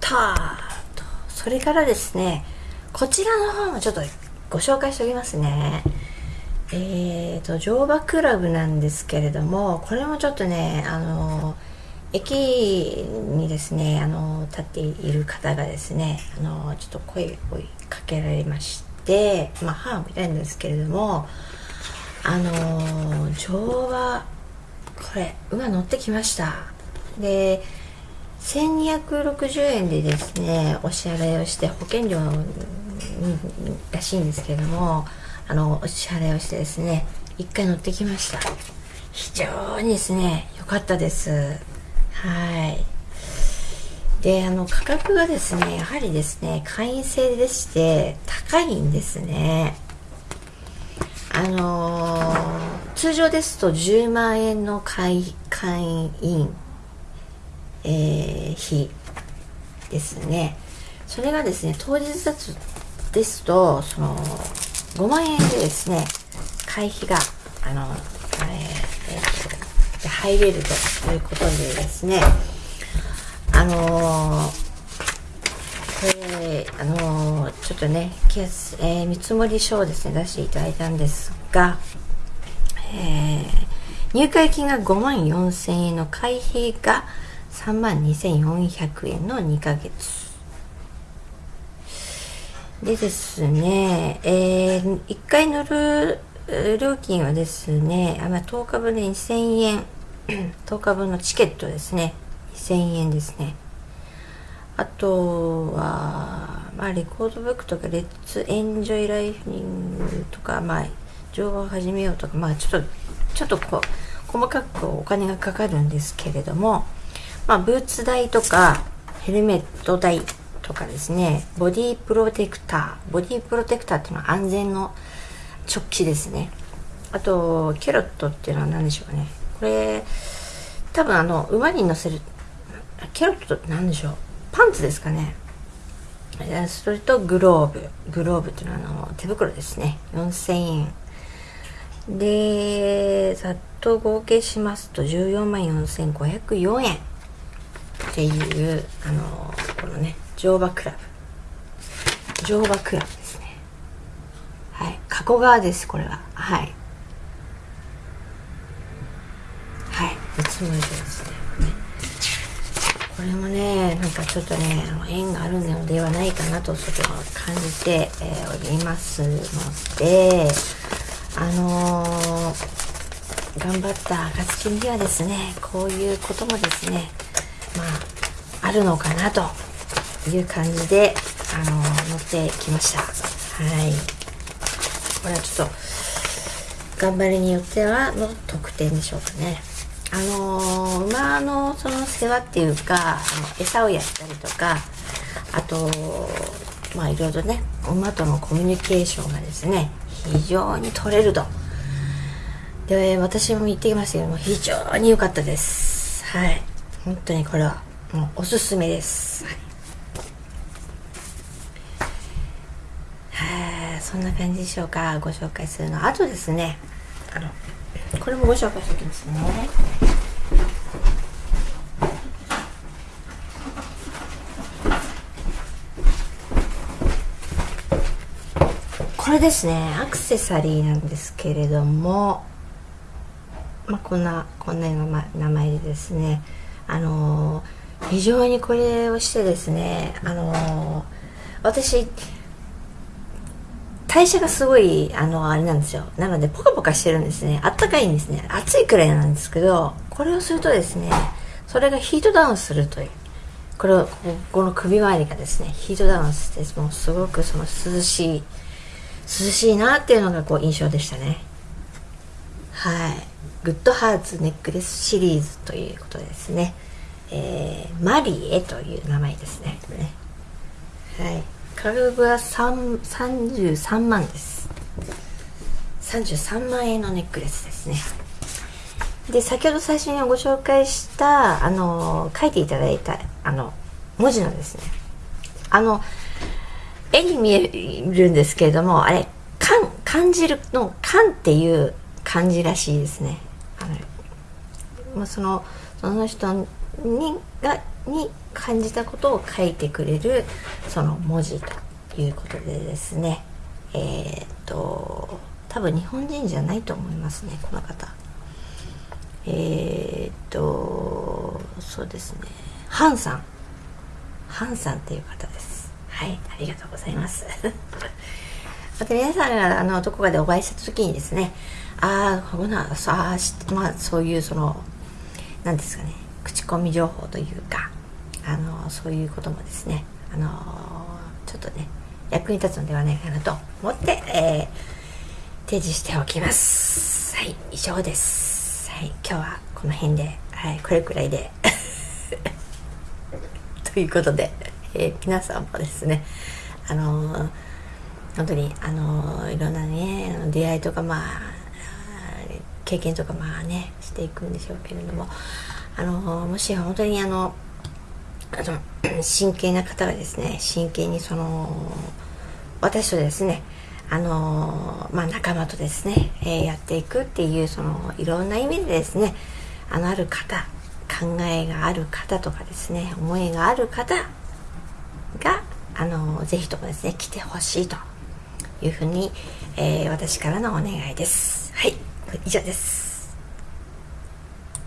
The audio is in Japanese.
た。とそれからですねこちらの方もちょっとご紹介しておきますね。えーと乗馬クラブなんですけれどもこれもちょっとねあの駅にですねあの立っている方がですねあのちょっと声をかけられましてまあ母もいんですけれどもあの乗馬これ馬乗ってきました。で1260円でですねお支払いをして保険料らしいんですけどもあのお支払いをしてですね一回乗ってきました。非常にですね良かったです。はい。であの価格がですねやはりですね会員制でして高いんですね。あのー、通常ですと10万円の会会員、えー、費ですね。それがですね当日ですとその5万円でですね会費があの、えーえー、入れるということでですねあのーこれあのちょっとねケース、えー、見積書をですね出していただいたんですが、えー、入会金が5万4000円の会費が3万2400円の2ヶ月でですね、えー、1回乗る料金はですね、あまあ、10日分で2000円。10日分のチケットですね。2000円ですね。あとは、まあ、レコードブックとか、レッツエンジョイライフニングとか、まあ、乗馬を始めようとか、まあ、ちょっと、ちょっとこう、細かくお金がかかるんですけれども、まあ、ブーツ代とか、ヘルメット代とかですね、ボディプロテクター。ボディプロテクターっていうのは安全の直帰ですね。あと、キャロットっていうのは何でしょうかね。これ、多分あの、馬に乗せる、キャロットって何でしょうパンツですかねそれとグローブグローブっていうのはあの手袋ですね4000円でざっと合計しますと14万4504円っていうあのこのね乗馬クラブ。乗馬クラブですね。はい。加古川ですこれは。はい。はい。見積もりですね。これもねなんかちょっとね縁があるのではないかなとちょっと感じて、えー、おりますのであのー、頑張った暁にはですねこういうこともですねまああるのかなという感じであのー、乗ってきました。はい。これはちょっと頑張りによってはの特典でしょうかね。あの馬のその世話っていうかあの餌をやったりとかあとまあいろいろね馬とのコミュニケーションがですね非常に取れると。で私も言ってきましたけども非常に良かったです。はい。本当にこれはもうおすすめです、はい、そんな感じでしょうか。ご紹介するの。あとですねあのこれもご紹介しておきますね。これですねアクセサリーなんですけれどもまあこんなこんな名前でですねあの、非常にこれをしてですねあの、私代謝がすごい、あの、あれなんですよ。なので、ポカポカしてるんですね。あったかいんですね。暑いくらいなんですけど、これをするとですね、それがヒートダウンするという。これを、この首周りがですね、ヒートダウンして、もうすごくその涼しい、涼しいなっていうのがこう印象でしたね。はい。グッドハーツネックレスシリーズということですね。えー、マリエという名前ですね。はい。価格は33万です。33万円のネックレスですね。で先ほど最初にご紹介したあの書いていただいたあの文字のですね。あの絵に見えるんですけれどもあれ感感じるの「感」っていう感じらしいですね。あの、まあ、そのその人にがに感じたことを書いてくれるその文字ということでですね。えー、っと多分日本人じゃないと思いますねこの方。えー、っとそうですね。ハンさん。ハンさんっていう方です。はいありがとうございます。また皆さんがあのどこかでお会いした時にですねああこんなさあまあそういうその何ですかね。コミ情報というかあのそういうこともですねあのちょっとね役に立つのではないかなと思って、えー、提示しておきます。はい以上です。はい今日はこの辺で、はい、これくらいで。ということで、えー、皆さんもですねあの、本当にあの、いろんなね出会いとかまあ経験とかまあねしていくんでしょうけれどもあのもし本当にあのあの 真剣な方がですね真剣にその私とですねあのまあ、仲間とですね、えー、やっていくっていうそのいろんな意味でですねあのある方考えがある方とかですね思いがある方があのぜひともですね来てほしいというふうに、えー、私からのお願いです。はい以上です。